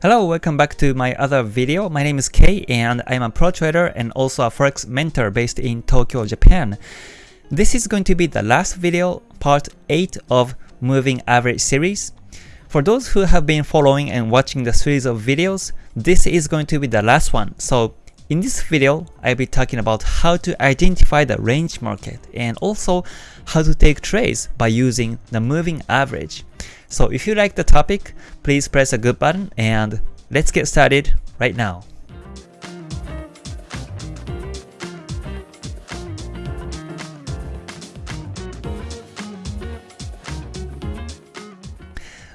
Hello, welcome back to my other video. My name is Kei and I'm a pro trader and also a forex mentor based in Tokyo, Japan. This is going to be the last video, part 8 of Moving Average series. For those who have been following and watching the series of videos, this is going to be the last one. So in this video, I'll be talking about how to identify the range market and also how to take trades by using the moving average. So if you like the topic, please press a good button and let's get started right now.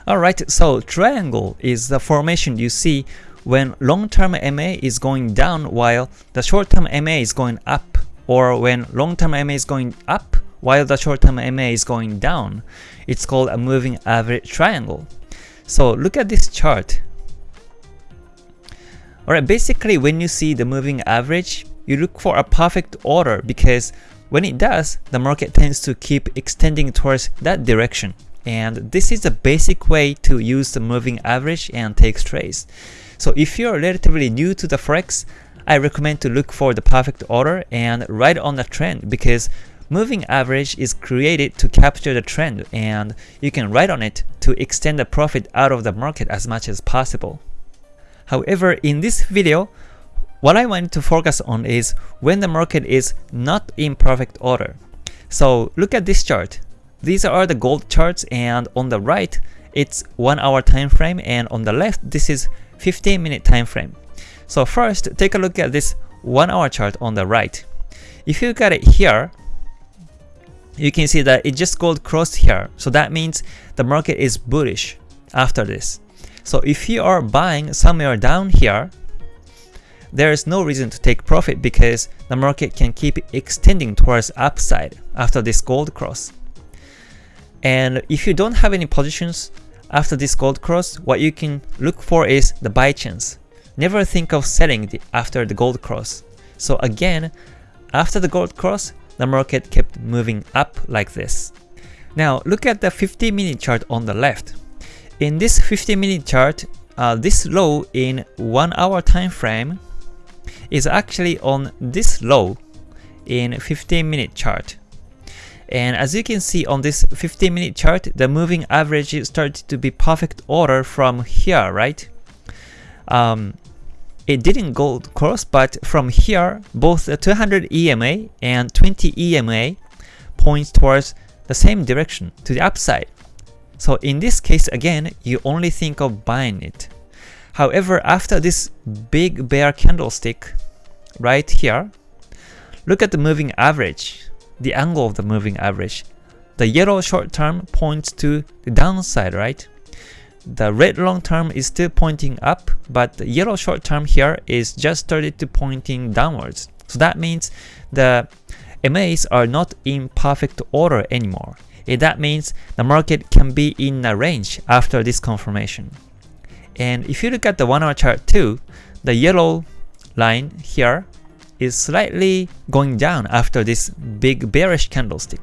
Alright, so triangle is the formation you see when long-term MA is going down while the short-term MA is going up or when long-term MA is going up while the short-term MA is going down. It's called a moving average triangle. So look at this chart. Alright, basically when you see the moving average, you look for a perfect order because when it does, the market tends to keep extending towards that direction. And this is a basic way to use the moving average and take trades. So if you're relatively new to the Forex, I recommend to look for the perfect order and ride on the trend because Moving average is created to capture the trend and you can ride on it to extend the profit out of the market as much as possible. However, in this video, what I want to focus on is when the market is not in perfect order. So look at this chart. These are the gold charts and on the right, it's 1 hour time frame and on the left, this is 15 minute time frame. So first, take a look at this 1 hour chart on the right. If you look at it here, you can see that it just gold crossed here. So that means the market is bullish after this. So if you are buying somewhere down here, there is no reason to take profit because the market can keep extending towards upside after this gold cross. And if you don't have any positions after this gold cross, what you can look for is the buy chance. Never think of selling the, after the gold cross. So again, after the gold cross, the market kept moving up like this. Now look at the 50 minute chart on the left. In this 50 minute chart, uh, this low in 1 hour time frame is actually on this low in 15 minute chart. And as you can see on this 15 minute chart, the moving average started to be perfect order from here, right? Um, it didn't gold cross, but from here, both the 200 EMA and 20 EMA points towards the same direction, to the upside. So in this case, again, you only think of buying it. However, after this big bear candlestick right here, look at the moving average, the angle of the moving average. The yellow short term points to the downside, right? The red long term is still pointing up, but the yellow short term here is just started to pointing downwards. So that means the MAs are not in perfect order anymore. And that means the market can be in a range after this confirmation. And if you look at the 1 hour chart too, the yellow line here is slightly going down after this big bearish candlestick.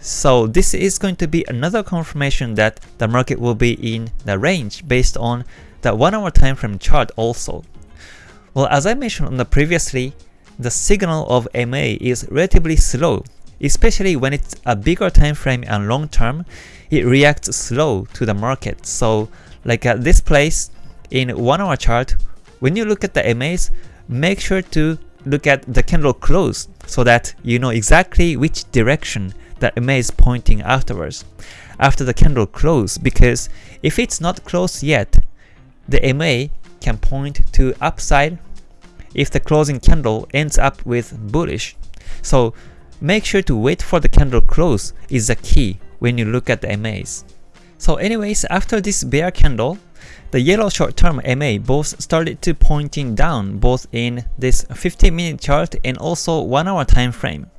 So this is going to be another confirmation that the market will be in the range based on the 1 hour time frame chart also. Well, as I mentioned on the previously, the signal of MA is relatively slow, especially when it's a bigger time frame and long term, it reacts slow to the market. So like at this place in 1 hour chart, when you look at the MAs, make sure to look at the candle close so that you know exactly which direction that MA is pointing afterwards, after the candle close, because if it's not closed yet, the MA can point to upside if the closing candle ends up with bullish. So make sure to wait for the candle close is the key when you look at the MAs. So anyways, after this bear candle, the yellow short-term MA both started to pointing down both in this 15 minute chart and also 1 hour time frame.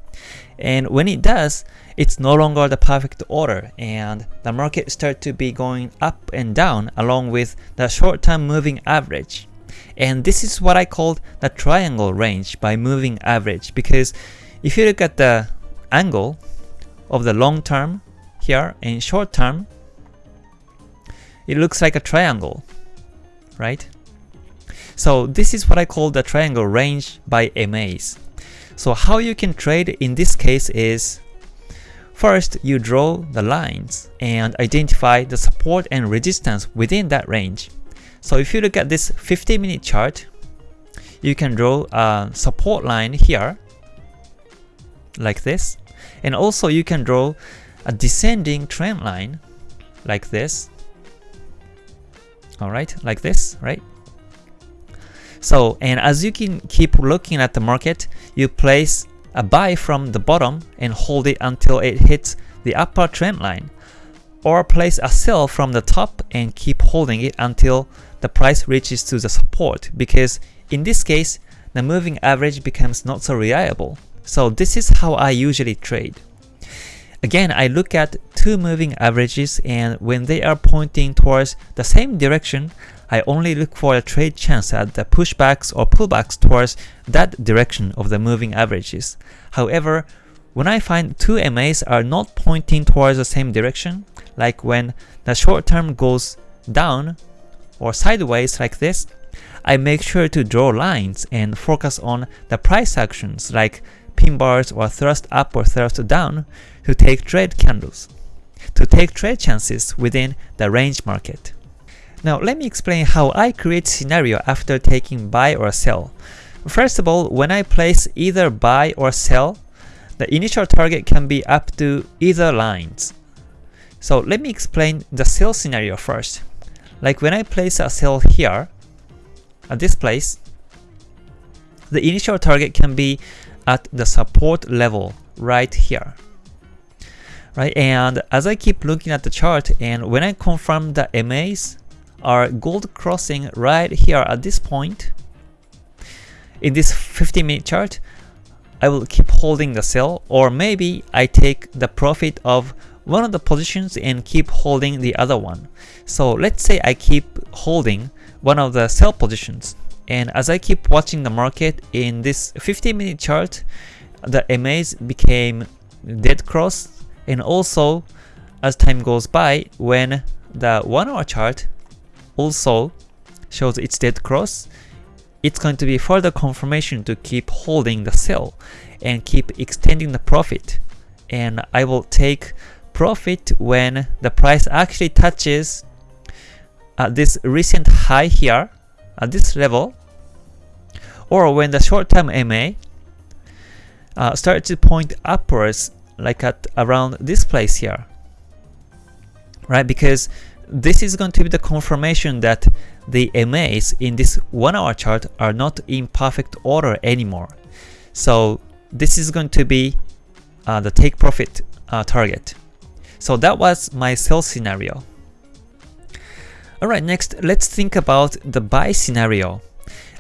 And when it does, it's no longer the perfect order and the market start to be going up and down along with the short-term moving average. And this is what I call the triangle range by moving average because if you look at the angle of the long term here and short term, it looks like a triangle. right? So this is what I call the triangle range by MAs. So how you can trade in this case is First, you draw the lines and identify the support and resistance within that range. So if you look at this 50 minute chart, you can draw a support line here like this and also you can draw a descending trend line like this alright like this right so and as you can keep looking at the market you place a buy from the bottom and hold it until it hits the upper trend line or place a sell from the top and keep holding it until the price reaches to the support because in this case the moving average becomes not so reliable. So this is how I usually trade. Again, I look at two moving averages and when they are pointing towards the same direction, I only look for a trade chance at the pushbacks or pullbacks towards that direction of the moving averages. However, when I find two MAs are not pointing towards the same direction, like when the short term goes down or sideways like this, I make sure to draw lines and focus on the price actions like pin bars or thrust up or thrust down to take trade candles, to take trade chances within the range market. Now let me explain how I create scenario after taking buy or sell. First of all, when I place either buy or sell, the initial target can be up to either lines. So let me explain the sell scenario first. Like when I place a sell here, at this place, the initial target can be at the support level right here. Right, and as I keep looking at the chart and when I confirm the MAs, are gold crossing right here at this point. In this 15 minute chart, I will keep holding the sell or maybe I take the profit of one of the positions and keep holding the other one. So let's say I keep holding one of the sell positions and as I keep watching the market in this 15 minute chart, the MAs became dead cross and also as time goes by when the 1 hour chart also shows its dead cross, it's going to be further confirmation to keep holding the sell and keep extending the profit. And I will take profit when the price actually touches uh, this recent high here at this level or when the short-term MA uh, starts to point upwards like at around this place here right because this is going to be the confirmation that the MAs in this 1 hour chart are not in perfect order anymore. So this is going to be uh, the take profit uh, target. So that was my sell scenario. Alright, next let's think about the buy scenario.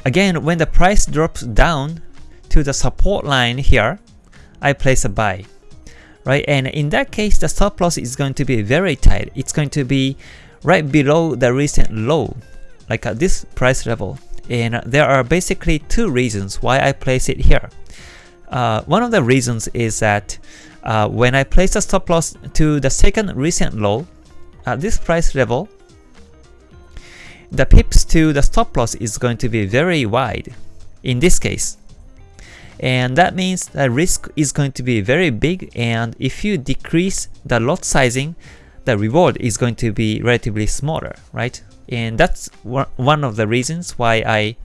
Again, when the price drops down to the support line here, I place a buy right? And in that case, the stop loss is going to be very tight. It's going to be right below the recent low, like at this price level. And there are basically two reasons why I place it here. Uh, one of the reasons is that uh, when I place the stop loss to the second recent low, at this price level, the pips to the stop loss is going to be very wide in this case. And that means the risk is going to be very big and if you decrease the lot sizing, the reward is going to be relatively smaller, right? And that's one of the reasons why I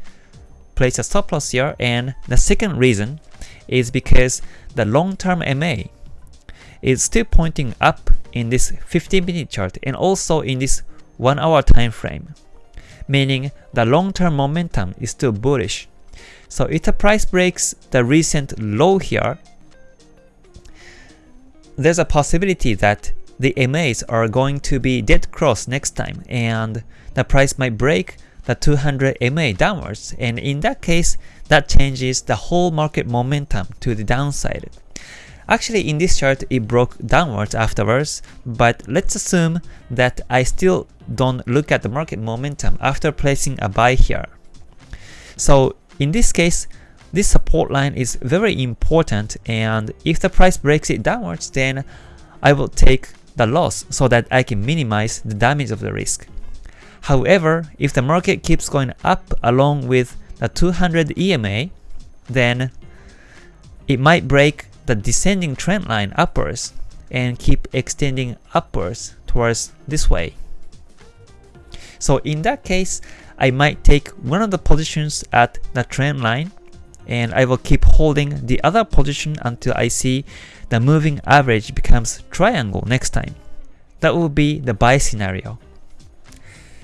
place a stop loss here. And the second reason is because the long-term MA is still pointing up in this 15 minute chart and also in this 1 hour time frame, meaning the long-term momentum is still bullish. So if the price breaks the recent low here, there's a possibility that the MAs are going to be dead cross next time and the price might break the 200 MA downwards and in that case that changes the whole market momentum to the downside. Actually in this chart it broke downwards afterwards but let's assume that I still don't look at the market momentum after placing a buy here. So in this case this support line is very important and if the price breaks it downwards then I will take the loss so that I can minimize the damage of the risk. However, if the market keeps going up along with the 200 EMA, then it might break the descending trend line upwards and keep extending upwards towards this way. So in that case, I might take one of the positions at the trend line and I will keep holding the other position until I see the moving average becomes triangle next time. That will be the buy scenario.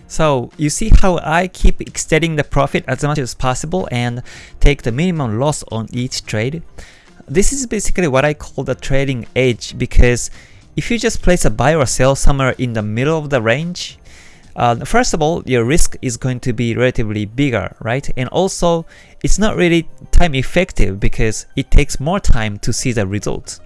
So you see how I keep extending the profit as much as possible and take the minimum loss on each trade. This is basically what I call the trading edge because if you just place a buy or sell somewhere in the middle of the range, uh, first of all, your risk is going to be relatively bigger, right? And also, it's not really time effective because it takes more time to see the results.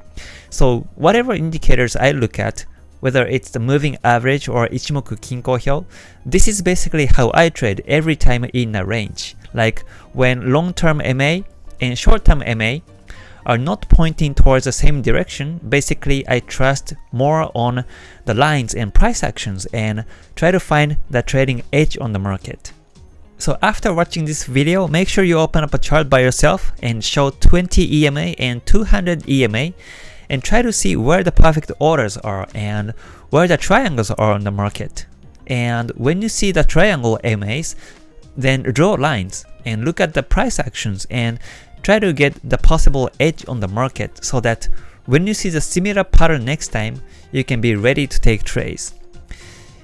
So whatever indicators I look at, whether it's the moving average or Ichimoku Kinko Hyo, this is basically how I trade every time in a range. Like when long-term MA and short-term MA are not pointing towards the same direction, basically I trust more on the lines and price actions and try to find the trading edge on the market. So after watching this video, make sure you open up a chart by yourself and show 20 EMA and 200 EMA and try to see where the perfect orders are and where the triangles are on the market. And when you see the triangle MAs, then draw lines and look at the price actions and try to get the possible edge on the market so that when you see the similar pattern next time, you can be ready to take trades.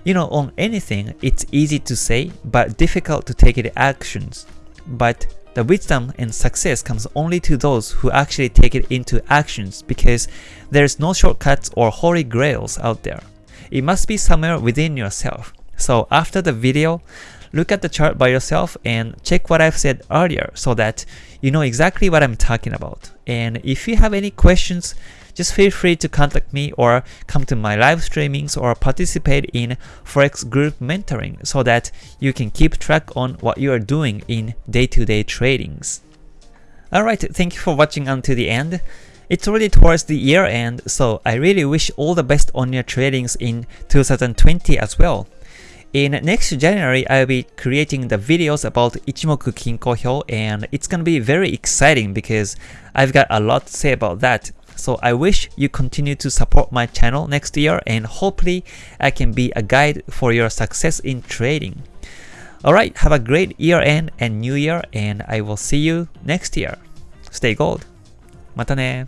You know, on anything, it's easy to say, but difficult to take it actions. But the wisdom and success comes only to those who actually take it into actions because there's no shortcuts or holy grails out there. It must be somewhere within yourself. So after the video, look at the chart by yourself and check what I've said earlier so that you know exactly what I'm talking about. And if you have any questions, just feel free to contact me or come to my live streamings or participate in Forex group mentoring so that you can keep track on what you are doing in day-to-day -day tradings. Alright, thank you for watching until the end. It's already towards the year end, so I really wish all the best on your tradings in 2020 as well. In next January, I'll be creating the videos about Ichimoku Kinko Hyo and it's gonna be very exciting because I've got a lot to say about that. So I wish you continue to support my channel next year and hopefully I can be a guide for your success in trading. Alright, have a great year end and new year and I will see you next year. Stay gold. またね